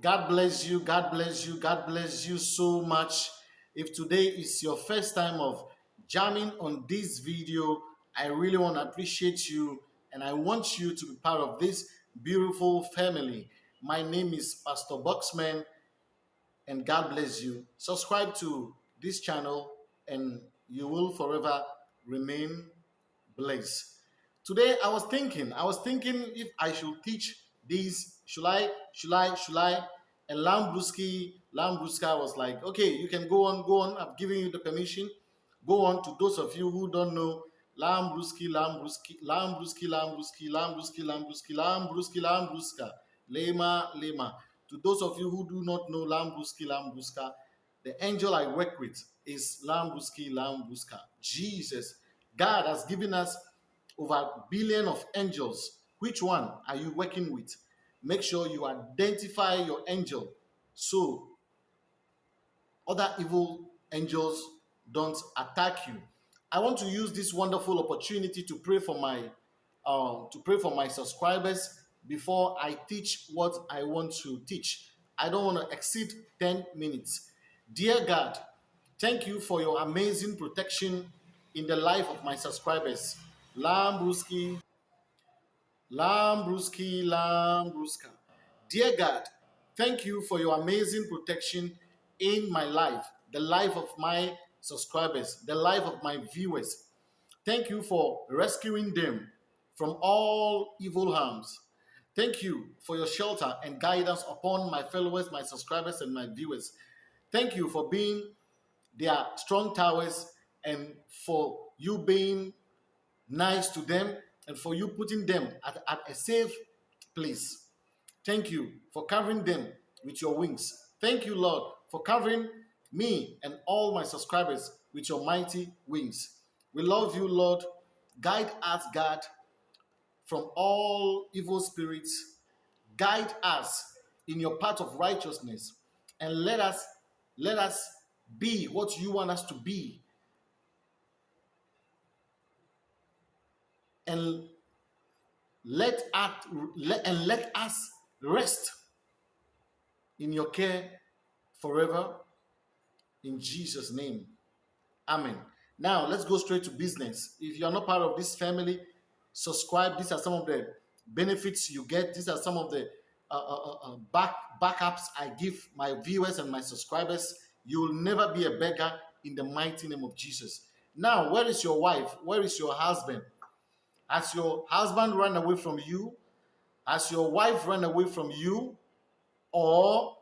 God bless you. God bless you. God bless you so much. If today is your first time of jamming on this video, I really want to appreciate you and I want you to be part of this beautiful family. My name is Pastor Boxman and God bless you. Subscribe to this channel and you will forever remain blessed. Today I was thinking, I was thinking if I should teach these, should I, should I, should I? And Lambruski, Lambruska was like, okay, you can go on, go on. I've given you the permission. Go on to those of you who don't know Lambruski, Lambruski, Lambruski, Lambruski, Lambruski, Lambruski, Lambruski, Lambruska, Lema, Lema. To those of you who do not know Lambruski, Lambruska, the angel I work with is Lambruski, Lambruska. Jesus, God has given us over a billion of angels. Which one are you working with? Make sure you identify your angel so other evil angels don't attack you. I want to use this wonderful opportunity to pray for my uh, to pray for my subscribers before I teach what I want to teach. I don't want to exceed 10 minutes. Dear God, thank you for your amazing protection in the life of my subscribers. Lambruski, Lambruski, Lambruska. Dear God, thank you for your amazing protection in my life, the life of my subscribers, the life of my viewers. Thank you for rescuing them from all evil harms. Thank you for your shelter and guidance upon my followers, my subscribers, and my viewers. Thank you for being their strong towers and for you being nice to them and for you putting them at, at a safe place. Thank you for covering them with your wings. Thank you, Lord, for covering me and all my subscribers with your mighty wings. We love you, Lord. Guide us, God, from all evil spirits. Guide us in your path of righteousness and let us let us be what you want us to be. And let us and let us rest in your care forever in Jesus' name. Amen. Now, let's go straight to business. If you're not part of this family, subscribe. These are some of the benefits you get. These are some of the uh, uh, uh, uh, back backups I give my viewers and my subscribers. You will never be a beggar in the mighty name of Jesus. Now, where is your wife? Where is your husband? Has your husband ran away from you? as your wife ran away from you? Or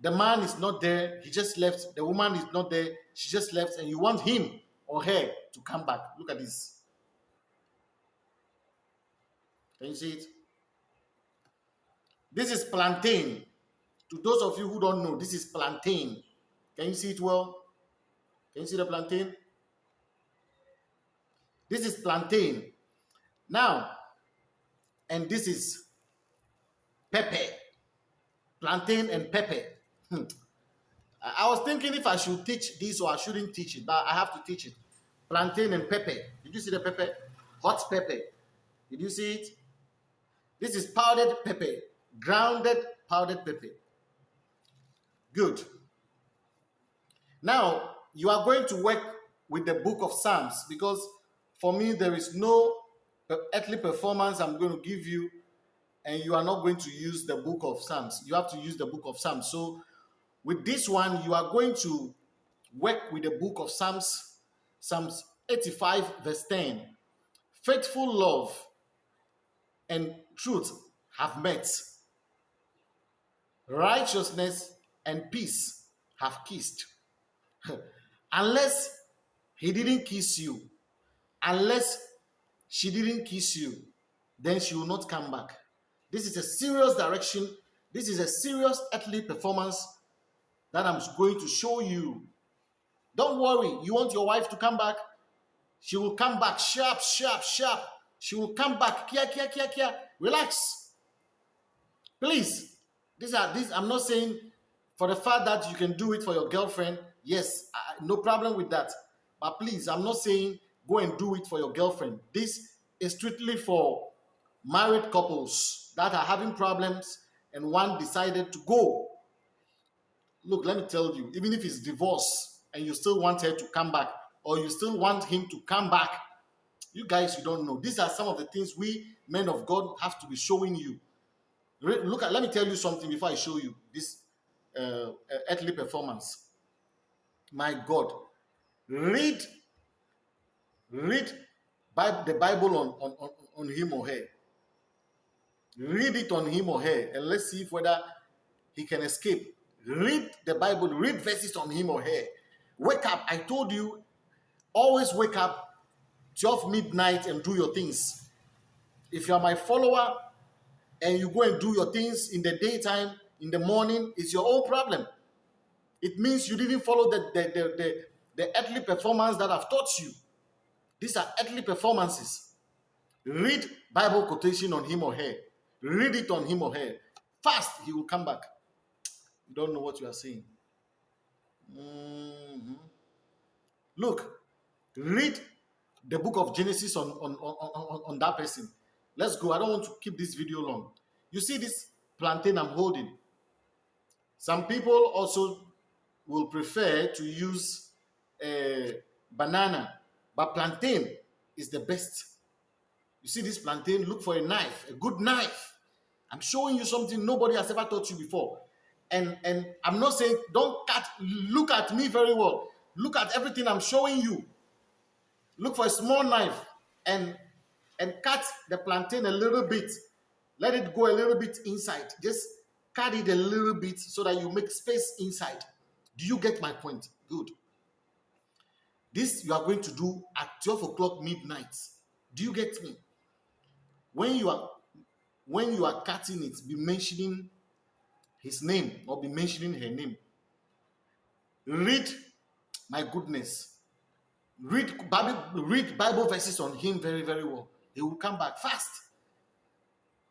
the man is not there, he just left. The woman is not there, she just left, and you want him or her to come back. Look at this. Can you see it? This is plantain. To those of you who don't know, this is plantain. Can you see it well? Can you see the plantain? This is plantain. Now, and this is pepper. Plantain and pepper. Hmm. I was thinking if I should teach this or I shouldn't teach it, but I have to teach it. Plantain and pepper. Did you see the pepper? Hot pepper. Did you see it? This is powdered pepper, grounded powdered pepper. Good. Now, you are going to work with the book of Psalms because for me, there is no uh, earthly performance I'm going to give you, and you are not going to use the book of Psalms. You have to use the book of Psalms. So, with this one, you are going to work with the book of Psalms, Psalms 85, verse 10. Faithful love and truth have met. Righteousness and peace have kissed. unless he didn't kiss you, unless she didn't kiss you, then she will not come back. This is a serious direction. This is a serious earthly performance that I'm going to show you. Don't worry. You want your wife to come back? She will come back sharp, sharp, sharp. She will come back. Kia, kia, kia, kia. Relax. Please. These are these. I'm not saying for the fact that you can do it for your girlfriend. Yes, I, no problem with that. But please, I'm not saying go and do it for your girlfriend. This is strictly for married couples that are having problems and one decided to go. Look, let me tell you, even if it's divorce and you still want her to come back or you still want him to come back, you guys, you don't know. These are some of the things we men of God have to be showing you. Look at, let me tell you something before I show you this uh, earthly performance. My God, read, read the Bible on, on, on, him or her. Read it on him or her, and let's see if whether he can escape. Read the Bible, read verses on him or her. Wake up. I told you, always wake up 12 midnight and do your things. If you are my follower and you go and do your things in the daytime, in the morning, it's your own problem. It means you didn't follow the, the, the, the, the earthly performance that I've taught you. These are earthly performances. Read Bible quotation on him or her. Read it on him or her. Fast, he will come back. You don't know what you are saying. Mm -hmm. Look, read the book of Genesis on, on, on, on that person. Let's go. I don't want to keep this video long. You see this plantain I'm holding? Some people also will prefer to use a banana, but plantain is the best. You see this plantain, look for a knife, a good knife. I'm showing you something nobody has ever taught you before. And, and I'm not saying, don't cut, look at me very well. Look at everything I'm showing you. Look for a small knife and, and cut the plantain a little bit. Let it go a little bit inside. Just cut it a little bit so that you make space inside. Do you get my point? Good. This you are going to do at 12 o'clock midnight. Do you get me? When you are when you are cutting it, be mentioning his name or be mentioning her name. Read, my goodness. Read Bible, read Bible verses on him very, very well. He will come back fast.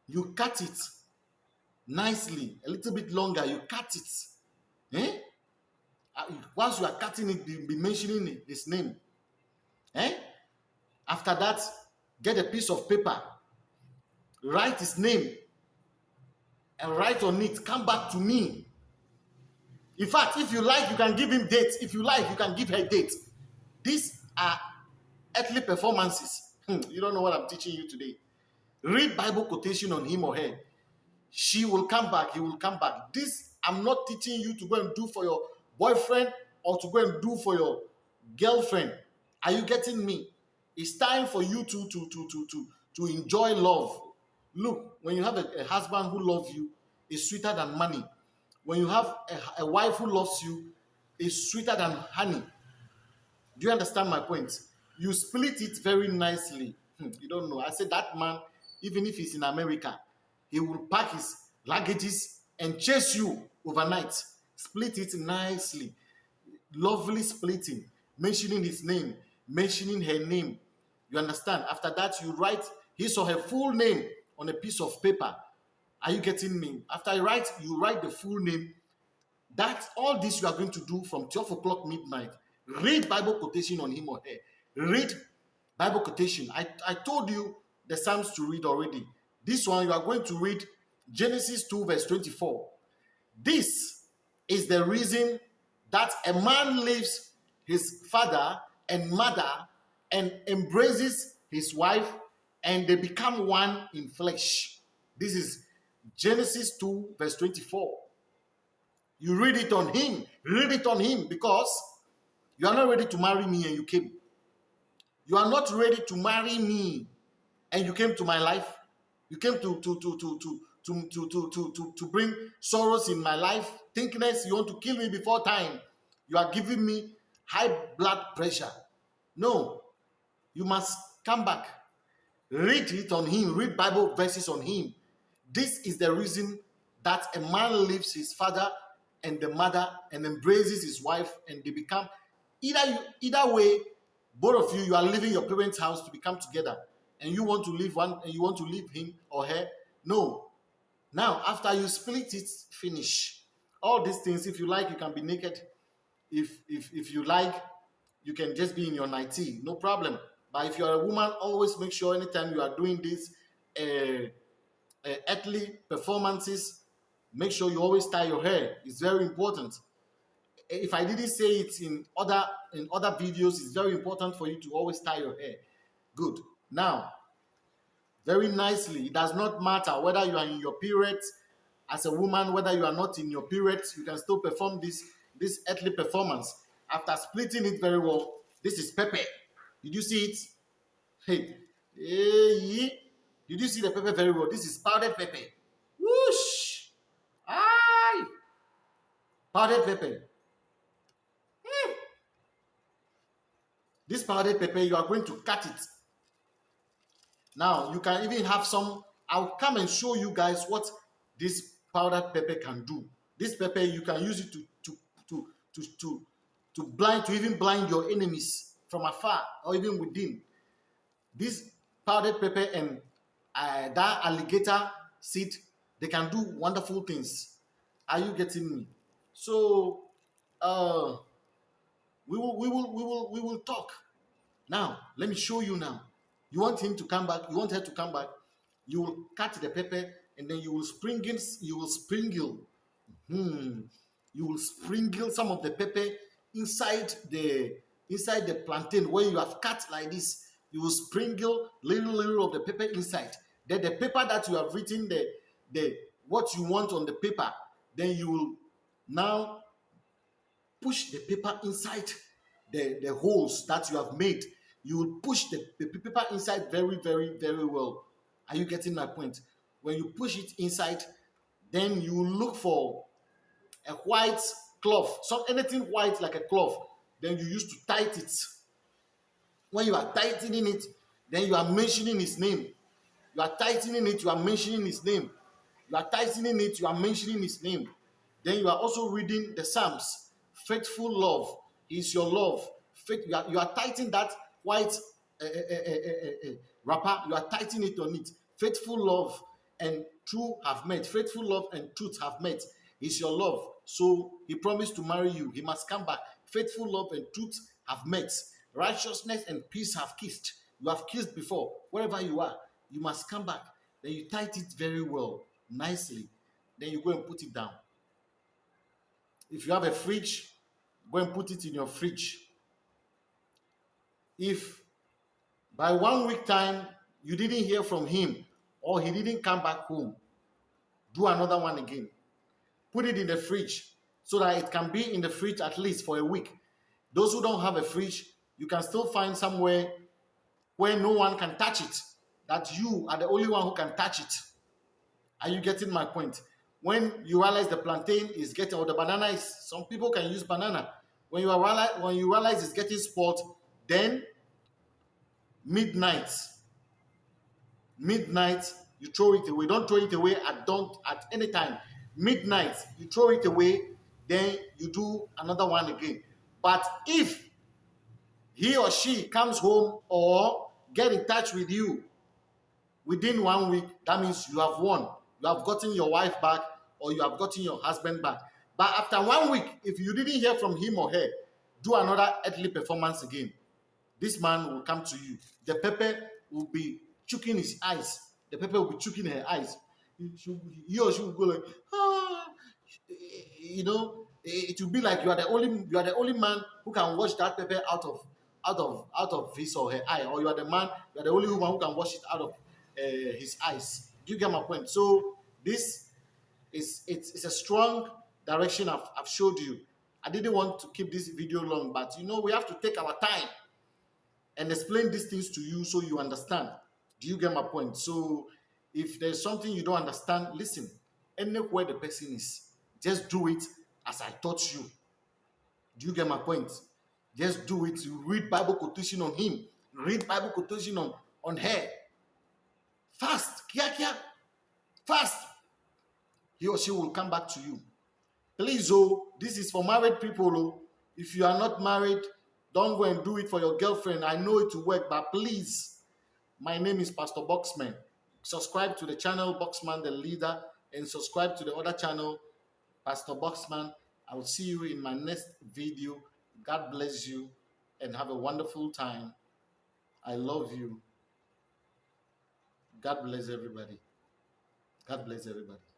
You cut it nicely, a little bit longer. You cut it. Eh? Uh, once you are cutting it, be mentioning his name. Eh? After that, get a piece of paper write his name and write on it come back to me. In fact if you like you can give him dates. If you like you can give her dates. These are earthly performances. Hmm, you don't know what i'm teaching you today. Read bible quotation on him or her. She will come back he will come back. This i'm not teaching you to go and do for your boyfriend or to go and do for your girlfriend are you getting me it's time for you to to to to to, to enjoy love Look, when you have a, a husband who loves you, it's sweeter than money. When you have a, a wife who loves you, it's sweeter than honey. Do you understand my point? You split it very nicely. Hmm, you don't know. I said that man, even if he's in America, he will pack his luggages and chase you overnight. Split it nicely. Lovely splitting. Mentioning his name, mentioning her name. You understand? After that, you write his or her full name on a piece of paper. Are you getting me? After I write, you write the full name. That's all this you are going to do from 12 o'clock midnight. Read Bible quotation on him or her. Read Bible quotation. I, I told you the Psalms to read already. This one, you are going to read Genesis 2, verse 24. This is the reason that a man leaves his father and mother and embraces his wife and they become one in flesh. This is Genesis 2, verse 24. You read it on him, read it on him because you are not ready to marry me and you came. You are not ready to marry me and you came to my life. You came to to to to to to to to to, to, bring sorrows in my life. You want to kill me before time. You are giving me high blood pressure. No, you must come back Read it on him, read Bible verses on him. This is the reason that a man leaves his father and the mother and embraces his wife and they become either you, either way both of you you are leaving your parents house to become together and you want to leave one and you want to leave him or her no now after you split it finish all these things if you like you can be naked if if if you like you can just be in your nightie no problem but if you are a woman, always make sure anytime you are doing this, uh, uh, earthly performances, make sure you always tie your hair. It's very important. If I didn't say it in other in other videos, it's very important for you to always tie your hair. Good. Now, very nicely, it does not matter whether you are in your period as a woman, whether you are not in your period, you can still perform this this earthly performance. After splitting it very well, this is pepper. Did you see it? Hey, hey, did you see the pepper very well? This is powdered pepper. Whoosh! Aye! Powdered pepper. Hmm. This powdered pepper, you are going to cut it. Now, you can even have some. I'll come and show you guys what this powdered pepper can do. This pepper, you can use it to, to, to, to, to, to blind, to even blind your enemies from afar or even within. This powdered pepper and uh, that alligator seed, they can do wonderful things. Are you getting me? So, uh, we will, we will, we will, we will talk. Now, let me show you now. You want him to come back. You want her to come back. You will cut the pepper and then you will sprinkle. You will sprinkle. Hmm. You will sprinkle some of the pepper inside the inside the plantain where you have cut like this you will sprinkle little little of the paper inside then the paper that you have written the the what you want on the paper then you will now push the paper inside the the holes that you have made you will push the, the paper inside very very very well are you getting my point when you push it inside then you look for a white cloth. Some anything white like a cloth then you use to tight it. When you are tightening it then you are mentioning his name. You are tightening it you are mentioning his name. You are tightening it you are mentioning his name. Then you are also reading the psalms. Faithful love is your love. Faith you are, you are tightening that white uh, uh, uh, wrapper. You are tightening it on it. Faithful love and true have met faithful love and truth have met is your love so he promised to marry you he must come back faithful love and truth have met Righteousness and peace have kissed. You have kissed before. Wherever you are, you must come back. Then you tight it very well, nicely. Then you go and put it down. If you have a fridge, go and put it in your fridge. If by one week time you didn't hear from him or he didn't come back home, do another one again. Put it in the fridge so that it can be in the fridge at least for a week. Those who don't have a fridge, you can still find somewhere where no one can touch it, that you are the only one who can touch it. Are you getting my point? When you realize the plantain is getting, or the banana is, some people can use banana. When you realize, when you realize it's getting spoiled, then midnight, midnight, you throw it away. Don't throw it away at don't at any time. Midnight, you throw it away, then you do another one again. But if he or she comes home or get in touch with you within one week, that means you have won. You have gotten your wife back or you have gotten your husband back. But after one week, if you didn't hear from him or her, do another earthly performance again. This man will come to you. The pepper will be choking his eyes. The pepper will be choking her eyes. He or she will go like, ah, you know, it will be like you are the only you are the only man who can wash that pepper out of out of out of his or her eye, or you are the man, you are the only woman who can wash it out of uh, his eyes. Do you get my point? So this is it's, it's a strong direction I've, I've showed you. I didn't want to keep this video long, but you know we have to take our time and explain these things to you so you understand. Do you get my point? So if there's something you don't understand, listen. Anywhere the person is, just do it as I taught you. Do you get my point? Just do it. Read Bible quotation on him. Read Bible quotation on, on her. Fast. Kia kia. Fast. He or she will come back to you. Please, oh, this is for married people. Oh. If you are not married, don't go and do it for your girlfriend. I know it will work, but please, my name is Pastor Boxman. Subscribe to the channel Boxman the Leader and subscribe to the other channel Pastor Boxman. I will see you in my next video. God bless you and have a wonderful time. I love you. God bless everybody. God bless everybody.